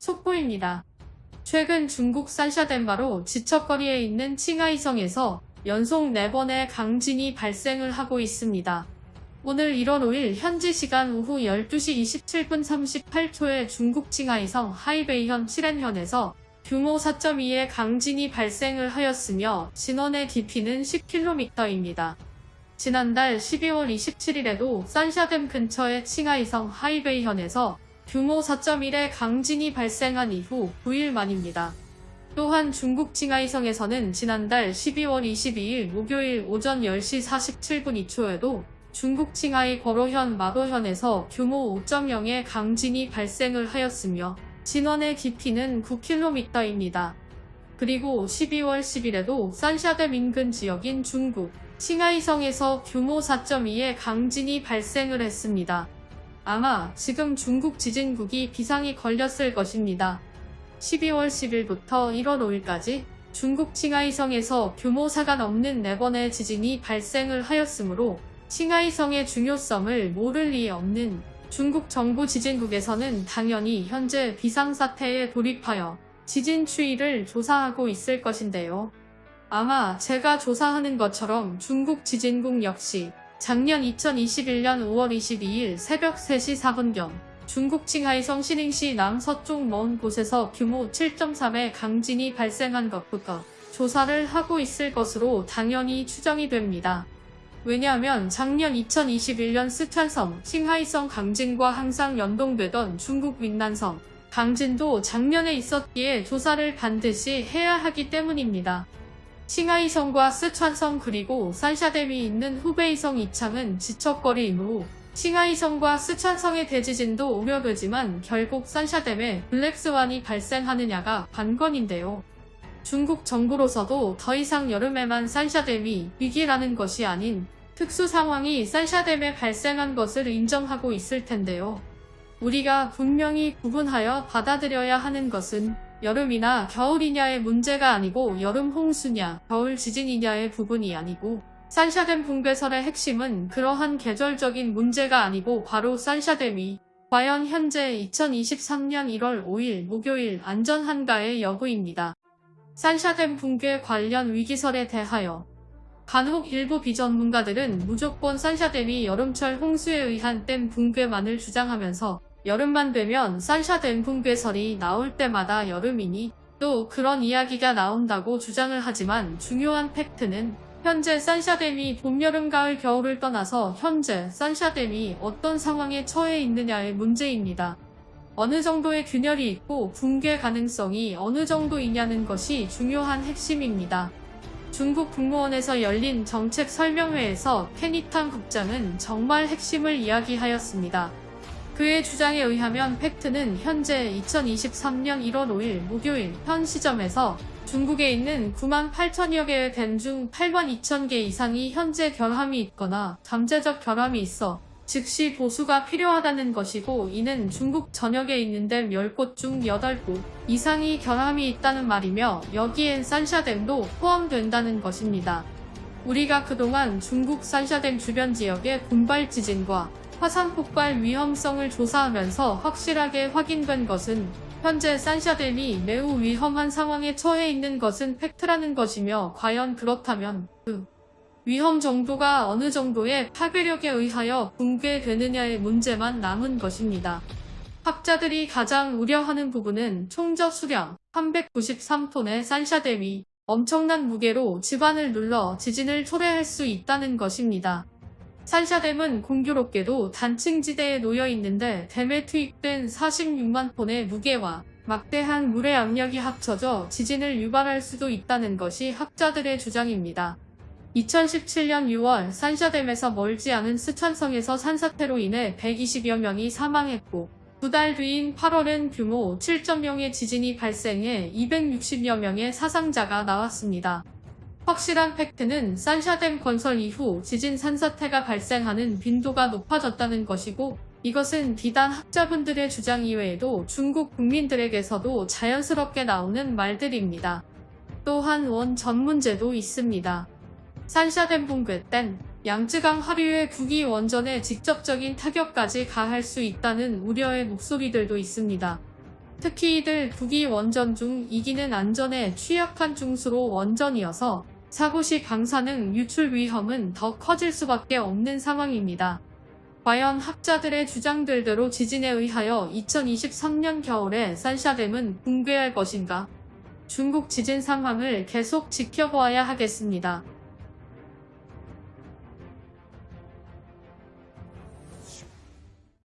속보입니다. 최근 중국 산샤덴바로 지척거리에 있는 칭하이성에서 연속 4번의 강진이 발생을 하고 있습니다. 오늘 1월 5일 현지 시간 오후 12시 27분 38초에 중국 칭하이성 하이베이현 시렌현에서 규모 4.2의 강진이 발생을 하였으며 진원의 깊이는 10km입니다. 지난달 12월 27일에도 산샤댐 근처의 칭하이성 하이베이현에서 규모 4.1의 강진이 발생한 이후 9일 만입니다. 또한 중국 칭하이성에서는 지난달 12월 22일 목요일 오전 10시 47분 2초에도 중국 칭하이 거로현 마도현에서 규모 5.0의 강진이 발생을 하였으며 진원의 깊이는 9km입니다. 그리고 12월 10일에도 산샤댐 인근 지역인 중국 칭하이성에서 규모 4.2의 강진이 발생을 했습니다. 아마 지금 중국 지진국이 비상이 걸렸을 것입니다. 12월 10일부터 1월 5일까지 중국 칭하이성에서 규모 4가 넘는 4번의 지진이 발생을 하였으므로 칭하이성의 중요성을 모를 리 없는 중국 정부 지진국에서는 당연히 현재 비상사태에 돌입하여 지진 추이를 조사하고 있을 것인데요. 아마 제가 조사하는 것처럼 중국 지진국 역시 작년 2021년 5월 22일 새벽 3시 4분경 중국 칭하이성 시닝시 남서쪽 먼 곳에서 규모 7.3의 강진이 발생한 것부터 조사를 하고 있을 것으로 당연히 추정이 됩니다. 왜냐하면 작년 2021년 스촨성, 칭하이성 강진과 항상 연동되던 중국 윈난성 강진도 작년에 있었기에 조사를 반드시 해야 하기 때문입니다. 칭하이성과 스촨성 그리고 산샤댐이 있는 후베이성 이창은 지척거리이므로 칭하이성과 스촨성의 대지진도 우려되지만 결국 산샤댐에 블랙스완이 발생하느냐가 관건인데요. 중국 정부로서도 더 이상 여름에만 산샤댐이 위기라는 것이 아닌 특수 상황이 산샤댐에 발생한 것을 인정하고 있을 텐데요. 우리가 분명히 구분하여 받아들여야 하는 것은 여름이나 겨울이냐의 문제가 아니고 여름 홍수냐 겨울 지진이냐의 부분이 아니고 산샤댐 붕괴설의 핵심은 그러한 계절적인 문제가 아니고 바로 산샤댐이 과연 현재 2023년 1월 5일 목요일 안전한가의 여부입니다. 산샤댐 붕괴 관련 위기설에 대하여 간혹 일부 비전문가들은 무조건 산샤댐이 여름철 홍수에 의한 댐 붕괴만을 주장하면서 여름만 되면 산샤댐 붕괴설이 나올 때마다 여름이니 또 그런 이야기가 나온다고 주장을 하지만 중요한 팩트는 현재 산샤댐이 봄, 여름, 가을, 겨울을 떠나서 현재 산샤댐이 어떤 상황에 처해 있느냐의 문제입니다. 어느 정도의 균열이 있고 붕괴 가능성이 어느 정도이냐는 것이 중요한 핵심입니다. 중국 국무원에서 열린 정책 설명회에서 페니탄 국장은 정말 핵심을 이야기하였습니다. 그의 주장에 의하면 팩트는 현재 2023년 1월 5일 목요일 현 시점에서 중국에 있는 9만 8천여 개의 댐 중 8만 2천 개 이상이 현재 결함이 있거나 잠재적 결함이 있어 즉시 보수가 필요하다는 것이고 이는 중국 전역에 있는 댐 10곳 중 8곳 이상이 결함이 있다는 말이며 여기엔 산샤댐도 포함된다는 것입니다. 우리가 그동안 중국 산샤댐 주변 지역의 군발 지진과 화산 폭발 위험성을 조사하면서 확실하게 확인된 것은 현재 산샤댐이 매우 위험한 상황에 처해 있는 것은 팩트라는 것이며 과연 그렇다면 그 위험 정도가 어느 정도의 파괴력에 의하여 붕괴되느냐의 문제만 남은 것입니다. 학자들이 가장 우려하는 부분은 총저 수량 393톤의 산샤댐이 엄청난 무게로 집안을 눌러 지진을 초래할 수 있다는 것입니다. 산샤댐은 공교롭게도 단층지대에 놓여 있는데 댐에 투입된 46만 톤의 무게와 막대한 물의 압력이 합쳐져 지진을 유발할 수도 있다는 것이 학자들의 주장입니다. 2017년 6월 산샤댐에서 멀지 않은 스촨성에서 산사태로 인해 120여 명이 사망했고 두 달 뒤인 8월엔 규모 7.0의 지진이 발생해 260여 명의 사상자가 나왔습니다. 확실한 팩트는 산샤댐 건설 이후 지진 산사태가 발생하는 빈도가 높아졌다는 것이고 이것은 비단 학자분들의 주장 이외에도 중국 국민들에게서도 자연스럽게 나오는 말들입니다. 또한 원 전문제도 있습니다. 산샤댐 붕괴 땐 양쯔강 하류의 국위 원전에 직접적인 타격까지 가할 수 있다는 우려의 목소리들도 있습니다. 특히 이들 북이 원전 중 이기는 안전에 취약한 중수로 원전이어서 사고 시 방사능 유출 위험은 더 커질 수밖에 없는 상황입니다. 과연 학자들의 주장들대로 지진에 의하여 2023년 겨울에 산샤댐은 붕괴할 것인가? 중국 지진 상황을 계속 지켜보아야 하겠습니다.